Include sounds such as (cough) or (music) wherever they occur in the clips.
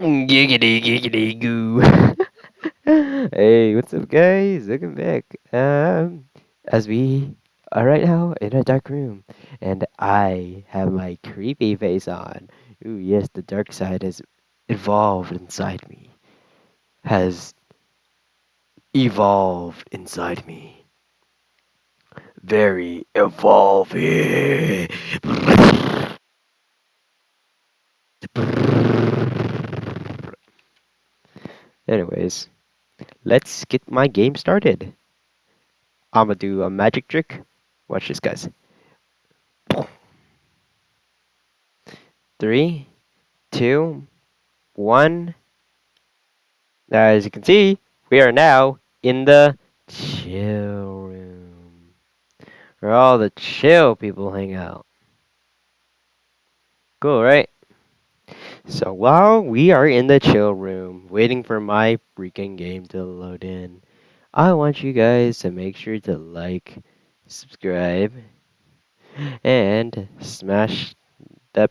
Giggity giggity goo. (laughs) hey, what's up, guys? Welcome back. Um, as we are right now in a dark room, and I have my creepy face on. Ooh, yes, the dark side has evolved inside me. Has evolved inside me. Very evolving. (laughs) Anyways, let's get my game started. I'ma do a magic trick. Watch this, guys. Three, two, one. As you can see, we are now in the chill room. Where all the chill people hang out. Cool, right? So while we are in the chill room, waiting for my freaking game to load in, I want you guys to make sure to like, subscribe, and smash that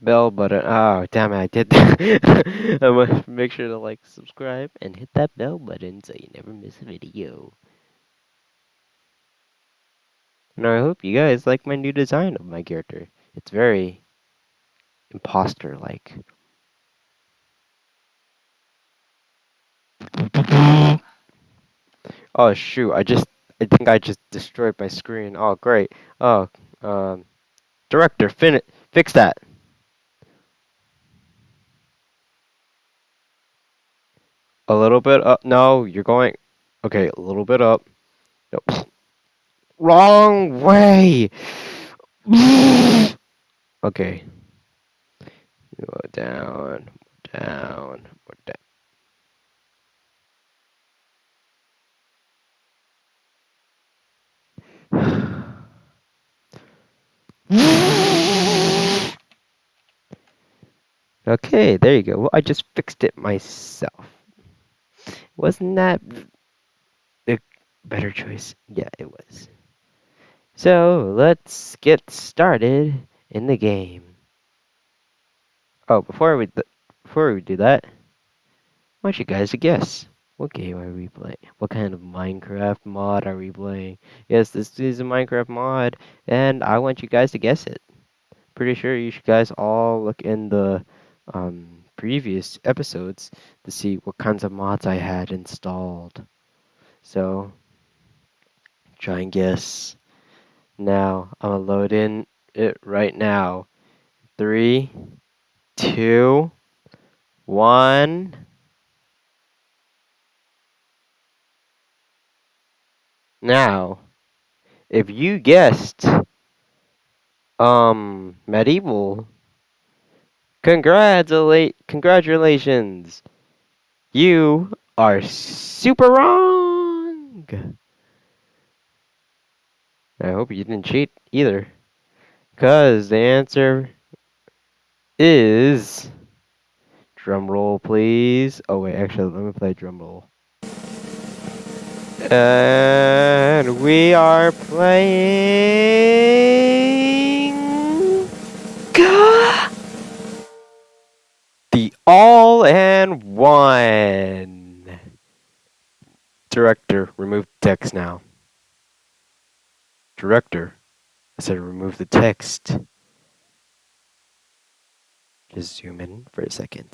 bell button. Oh, damn it, I did that. (laughs) I want to make sure to like, subscribe, and hit that bell button so you never miss a video. And I hope you guys like my new design of my character. It's very imposter-like. Oh shoot, I just I think I just destroyed my screen. Oh great. Oh um director, fin fix that. A little bit up. No, you're going okay, a little bit up. Nope. Wrong way. Okay. Go down, down, down. okay, there you go. Well, I just fixed it myself. Wasn't that the better choice? Yeah, it was. So, let's get started in the game. Oh, before we before we do that, I want you guys to guess. What game are we playing? What kind of Minecraft mod are we playing? Yes, this is a Minecraft mod, and I want you guys to guess it. Pretty sure you guys all look in the um, previous episodes to see what kinds of mods I had installed. So, try and guess. Now, I'm gonna load in it right now. Three, two, one. Now, if you guessed um medieval, congratulate congratulations. You are super wrong. I hope you didn't cheat either. Cause the answer is drum roll please. Oh wait, actually let me play drum roll. And we are playing the all in one. Director, remove text now. Director, I said remove the text. Just zoom in for a second.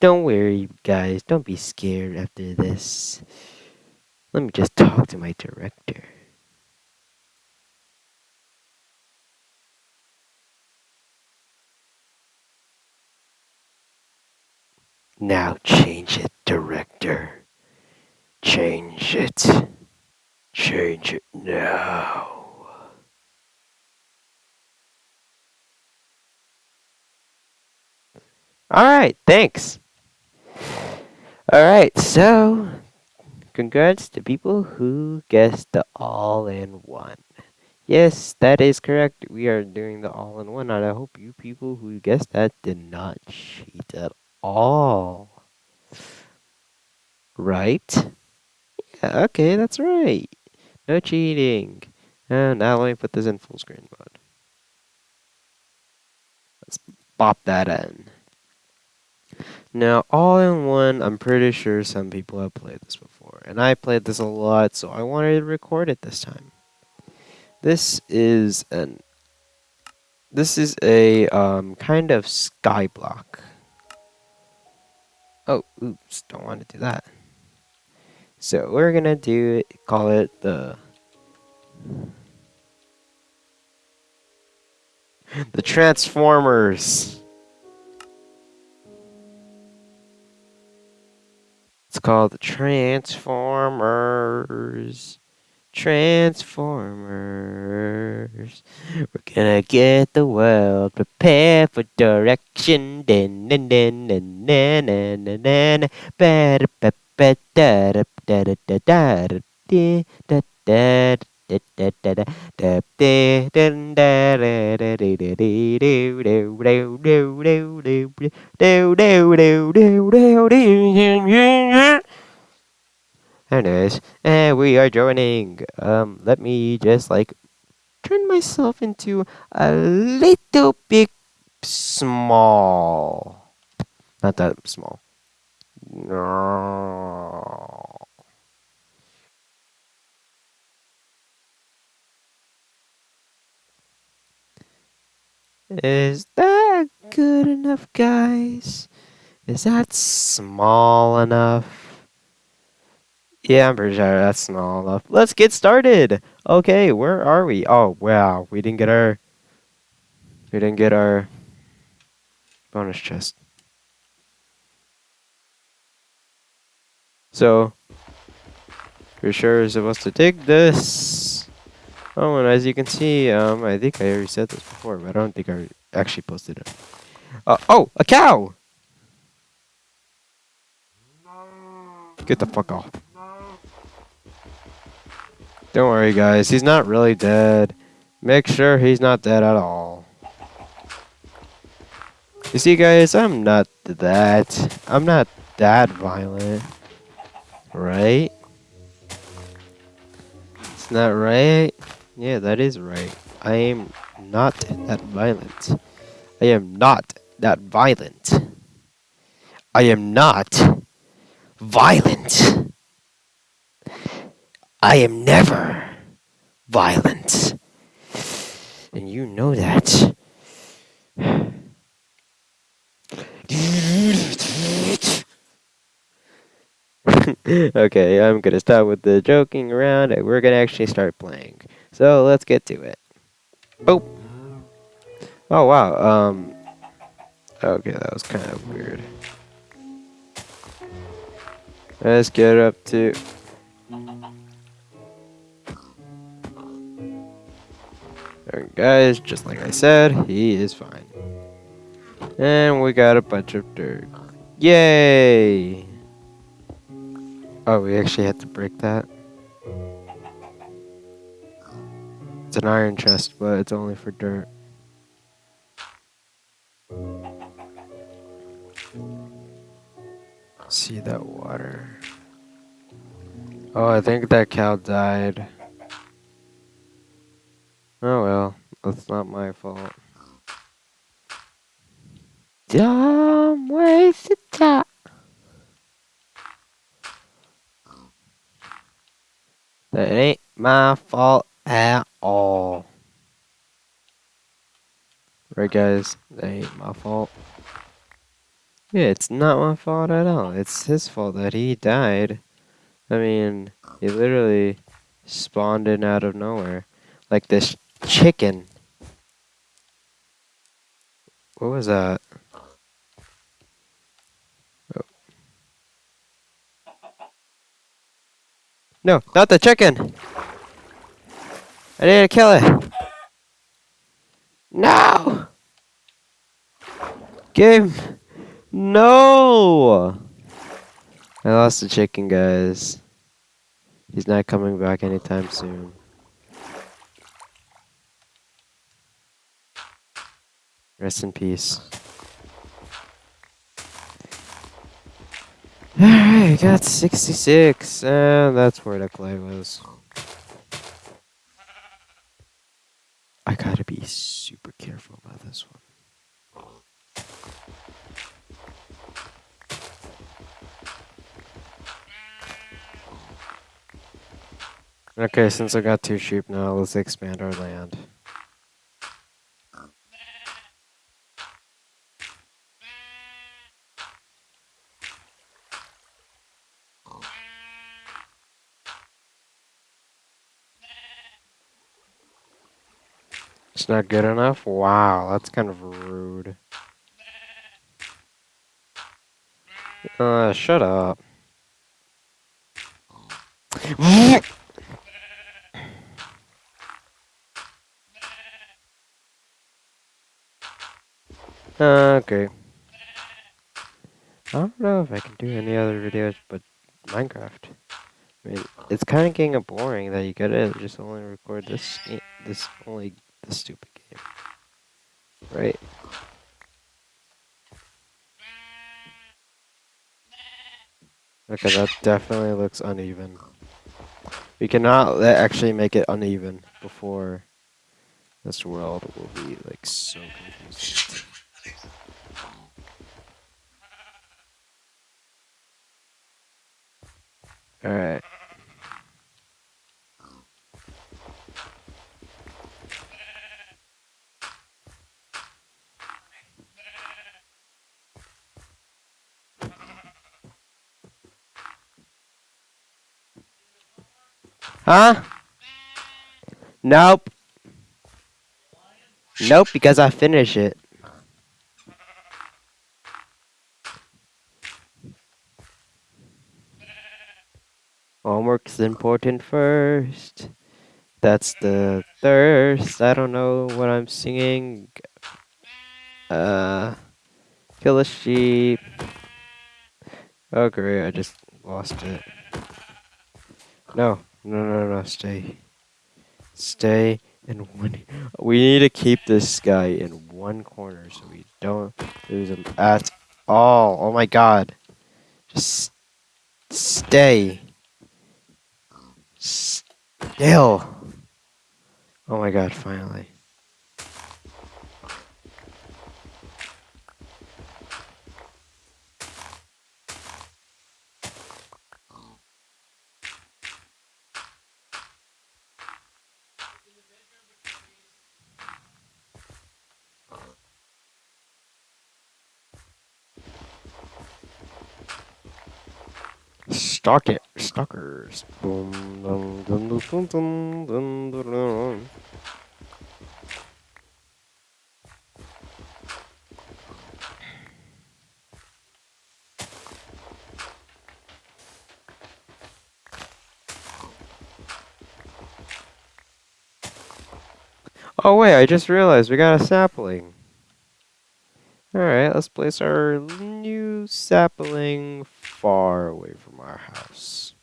Don't worry, guys. Don't be scared after this. Let me just talk to my director. Now change it, director. Change it. Change it now. Alright, thanks. Alright, so Congrats to people who guessed the all-in-one. Yes, that is correct. We are doing the all-in-one, and I hope you people who guessed that did not cheat at all. Right? Yeah, okay, that's right. No cheating. And now let me put this in full screen mode. Let's pop that in. Now, all in one, I'm pretty sure some people have played this before, and I played this a lot, so I wanted to record it this time. This is an this is a um, kind of sky block. Oh, oops, don't want to do that. So we're gonna do it, call it the (laughs) the Transformers. It's called the Transformers. Transformers. We're gonna get the world prepared for direction. Din, din, din, din, din, din, din, din. Ba, da, ba, ba, da, da, da, da, da, da, da, da, da, Anyways, and we are joining. Um, let me just like turn myself into a little bit small. Not that small. No. Is that good enough, guys? Is that small enough? Yeah, I'm pretty sure that's small enough. Let's get started. Okay, where are we? Oh, wow, we didn't get our we didn't get our bonus chest. So, we're sure we're supposed to dig this. Oh, and as you can see, um, I think I already said this before, but I don't think I actually posted it. Uh, oh, a cow! Get the fuck off. Don't worry, guys. He's not really dead. Make sure he's not dead at all. You see, guys, I'm not that. I'm not that violent. Right? It's not right? Yeah, that is right. I am not that violent. I am not that violent. I am not violent. I am never violent. And you know that. (laughs) okay, I'm gonna stop with the joking around and we're gonna actually start playing. So let's get to it. Oh. Oh wow. Um. Okay, that was kind of weird. Let's get up to. Guys, just like I said, he is fine. And we got a bunch of dirt. Yay! Oh, we actually had to break that. It's an iron chest, but it's only for dirt. See that water. Oh, I think that cow died. Oh well, that's not my fault. Dumb waste of time. That ain't my fault at all. Right, guys? That ain't my fault. Yeah, it's not my fault at all. It's his fault that he died. I mean, he literally spawned in out of nowhere. Like this chicken. What was that? Oh. No, not the chicken! I need to kill it! No! Game! No! I lost the chicken, guys. He's not coming back anytime soon. Rest in peace. Alright, got 66, and that's where the clay was. I gotta be super careful about this one. Okay, since I got two sheep now, let's expand our land. It's not good enough? Wow, that's kind of rude. Uh, shut up. Ah, okay. I don't know if I can do any other videos but Minecraft. I mean, it's kind of getting boring that you gotta just only record this, this only this stupid game, right? Okay, that definitely looks uneven. We cannot actually make it uneven before this world will be like so confusing. Alright. Huh? Nope. Nope, because I finish it. Homework's important first. That's the thirst. I don't know what I'm singing. Uh, kill a sheep. Oh great, I just lost it. No, no, no, no, stay. Stay in one. We need to keep this guy in one corner so we don't lose him at all. Oh my god. Just stay. Still. Oh my god, finally. Dum, dum, dum. Oh wait, I just realized we got a sapling. Alright, let's place our new sapling far away from our house.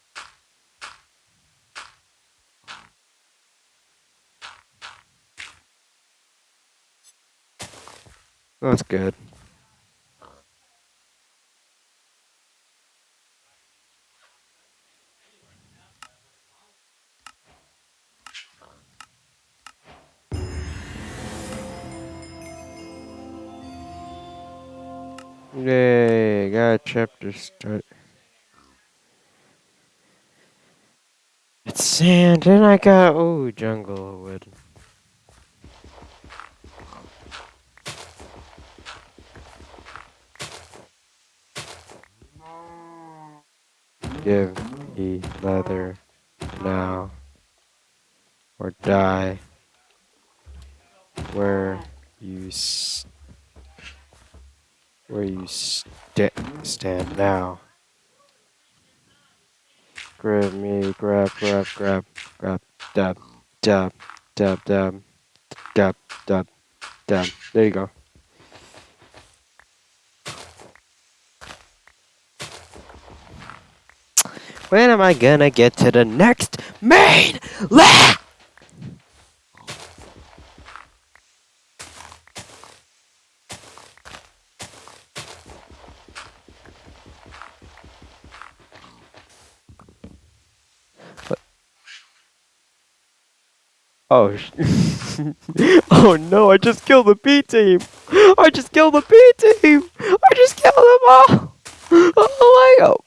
That's good. Chapter start. It's sand, and I got, oh, jungle wood. Give me leather now, or die where you where you st stand now. Grab me, grab, grab, grab, grab, dab, dab, dab, dab, dab, dab, dab. There you go. When am I gonna get to the next main land? Oh, (laughs) oh no, I just killed the B team. I just killed the B team. I just killed them all. Oh my god.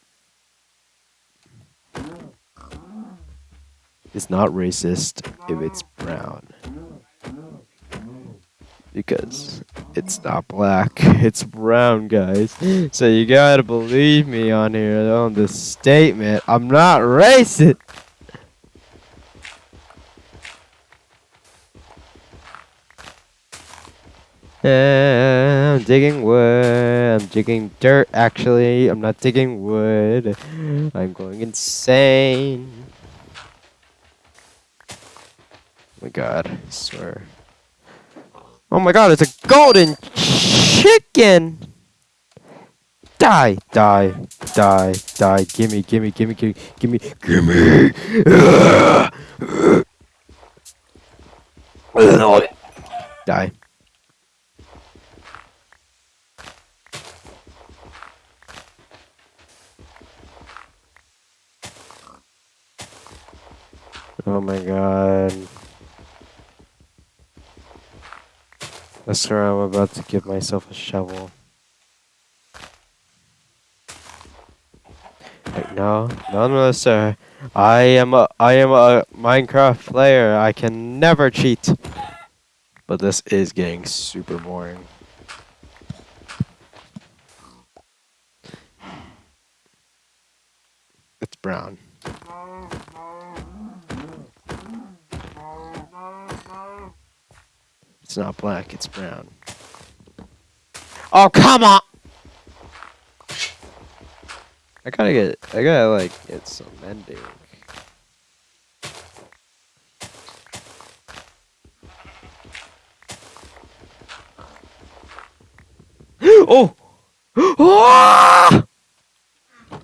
is not racist if it's brown. Because it's not black, it's brown, guys. So you gotta believe me on here on this statement. I'm not racist. I'm digging wood. I'm digging dirt, actually. I'm not digging wood. I'm going insane. Oh my god, I swear. Oh my god, it's a golden chicken! Die, die, die, die. Gimme, gimme, gimme, gimme, gimme, gimme! die. Oh my god. I swear I'm about to give myself a shovel. No, no, no, sir. I am a, I am a Minecraft player. I can never cheat. But this is getting super boring. It's brown. It's not black, it's brown. Oh, come on! I gotta get, I gotta like get some mending. (gasps) oh! oh!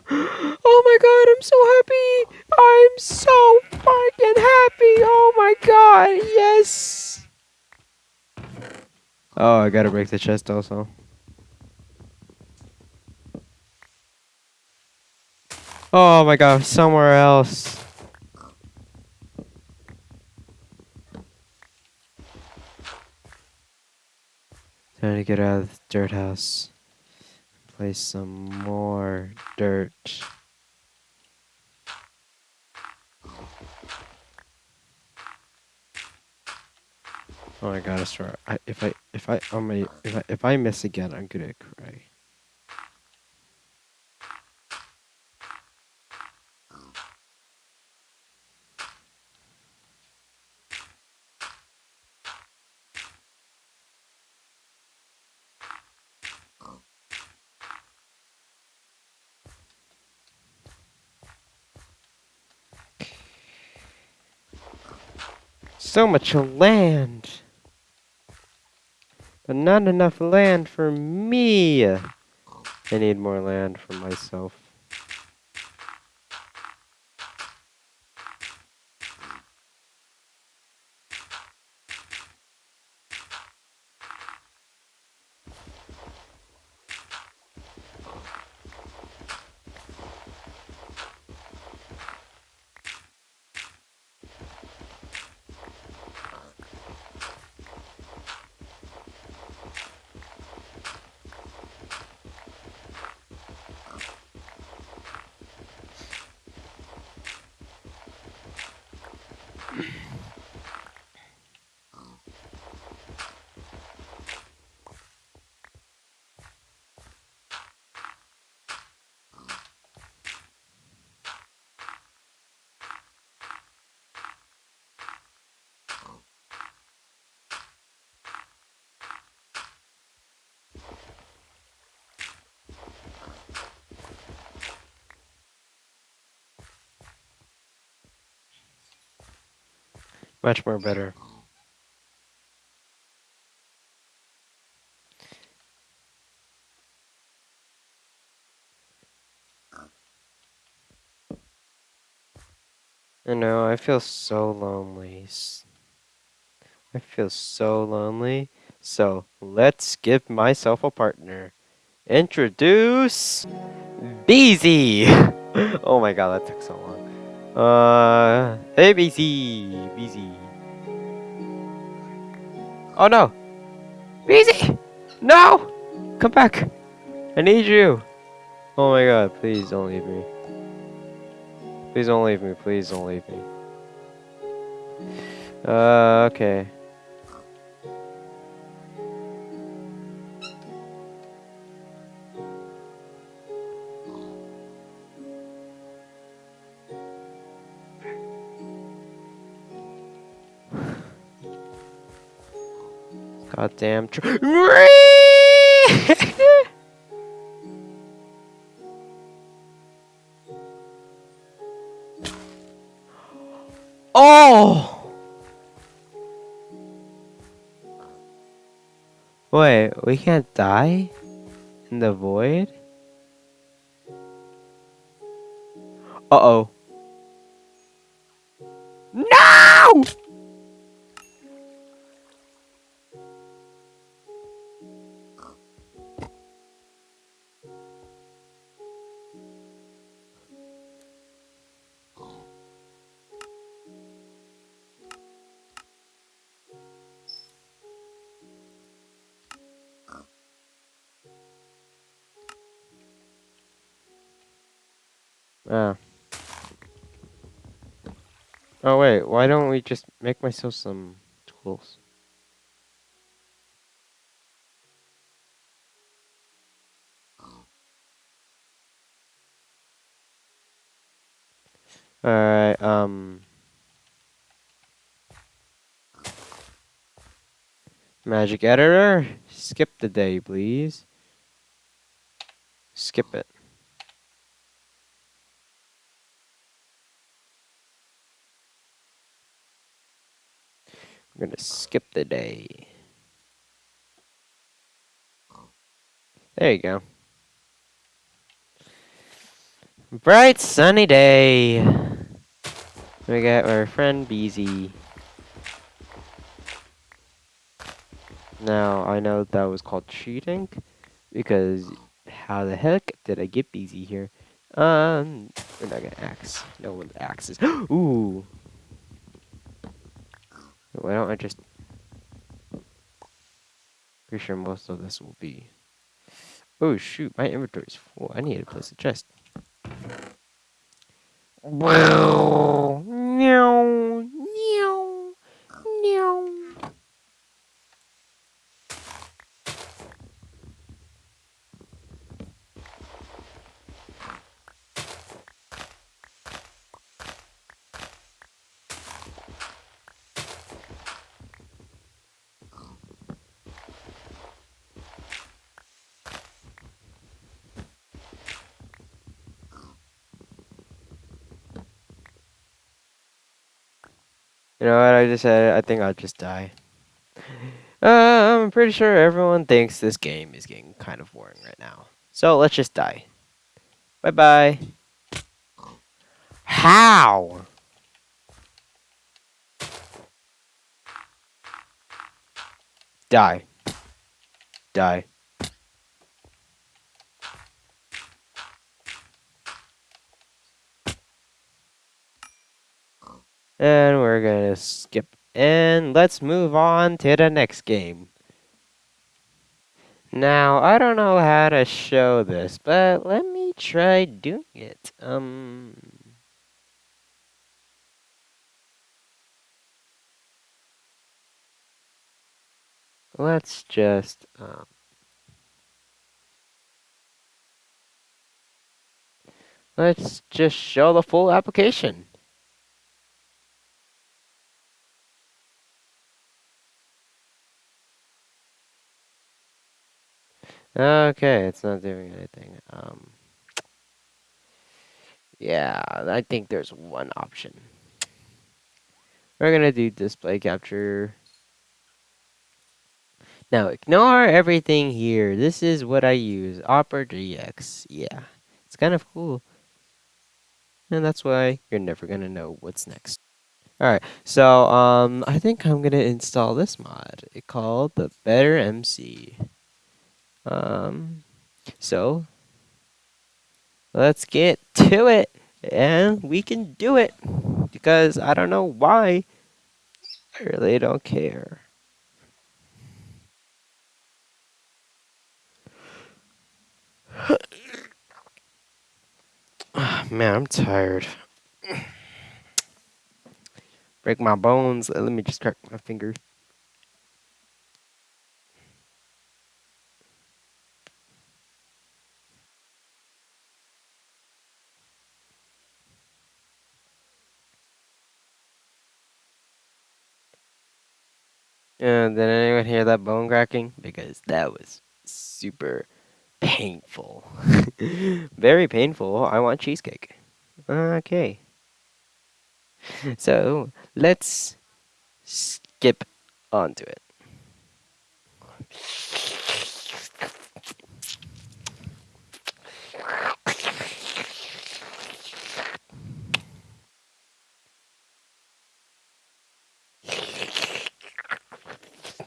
(gasps) Oh my god, I'm so happy! I'm so fucking happy! Oh my god, yes! Oh, I gotta break the chest also. Oh my god, somewhere else. Trying to get out of the dirt house. Place some more dirt. Oh my god, I swear. I, if I if I if I if I miss again, I'm gonna cry. So much land. But not enough land for me. I need more land for myself. Much more better. I know, I feel so lonely. I feel so lonely. So, let's give myself a partner. Introduce Beezy! (laughs) oh my god, that took so long. Uh, hey BZ, BZ. Oh no, BZ, no, come back. I need you. Oh my god, please don't leave me. Please don't leave me. Please don't leave me. Uh, okay. Goddamn. Tr- (laughs) oh! Wait, we can't die? In the void? Uh-oh. Oh. Oh wait, why don't we just make myself some tools? Alright, um... Magic editor, skip the day, please. Skip it. We're gonna skip the day. There you go. Bright sunny day. We got our friend Beezy. Now, I know that was called cheating, because how the heck did I get Beezy here? Um, we're not gonna axe. No one axes. (gasps) Ooh! Why don't I just... Pretty sure most of this will be... Oh shoot, my inventory's full. I need to place a chest. Meow! Meow! Meow! You know what I just said? I think I'll just die. Uh, I'm pretty sure everyone thinks this game is getting kind of boring right now. So let's just die. Bye bye. How? Die. Die. And we're gonna skip and let's move on to the next game. Now, I don't know how to show this, but let me try doing it. Um... Let's just, um... Let's just show the full application. Okay, it's not doing anything. Um, yeah, I think there's one option. We're gonna do display capture. Now ignore everything here. This is what I use, Opera GX. Yeah, it's kind of cool. And that's why you're never gonna know what's next. Alright, so um, I think I'm gonna install this mod. It called the Better MC. Um, so let's get to it and we can do it because I don't know why. I really don't care. Man, I'm tired. break my bones. Let me just crack my finger. Uh, did anyone hear that bone cracking? Because that was super painful. (laughs) Very painful. I want cheesecake. Okay. So let's skip onto it.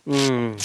嗯。